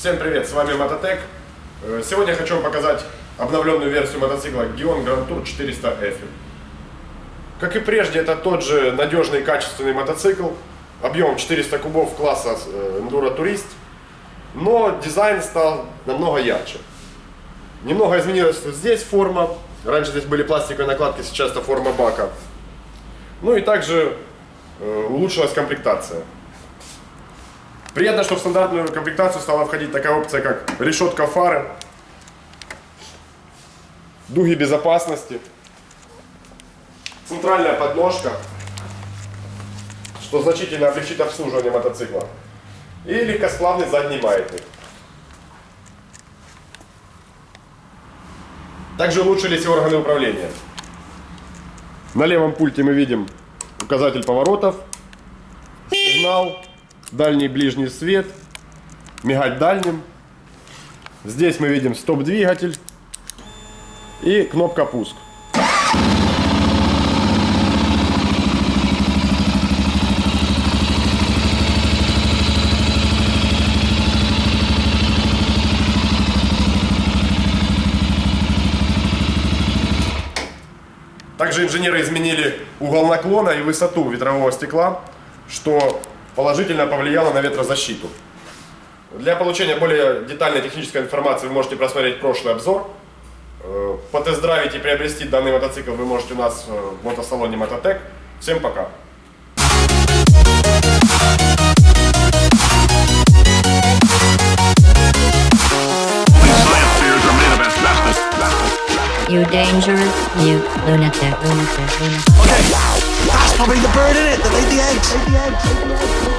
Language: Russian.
Всем привет, с вами Мототек. Э, Сегодня хочу вам показать обновленную версию мотоцикла Gion Grand Tour 400 F. Как и прежде, это тот же надежный качественный мотоцикл, объемом 400 кубов класса э, Enduro Tourist, но дизайн стал намного ярче. Немного изменилась здесь форма, раньше здесь были пластиковые накладки, сейчас это форма бака. Ну и также э, улучшилась комплектация. Приятно, что в стандартную комплектацию стала входить такая опция, как решетка фары, дуги безопасности, центральная подножка, что значительно облегчит обслуживание мотоцикла, и легкосплавный задний маятник. Также улучшились органы управления. На левом пульте мы видим указатель поворотов, сигнал, дальний ближний свет, мигать дальним. Здесь мы видим стоп-двигатель и кнопка пуск. Также инженеры изменили угол наклона и высоту ветрового стекла, что положительно повлияло на ветрозащиту. Для получения более детальной технической информации вы можете просмотреть прошлый обзор. Э, Потест-драйвить и приобрести данный мотоцикл вы можете у нас э, в мотосалоне Мототек. Всем пока! You dangerous, you lunatic, lunatic, lunatic. Okay, that's probably the bird in it that laid the eggs. Laid the eggs.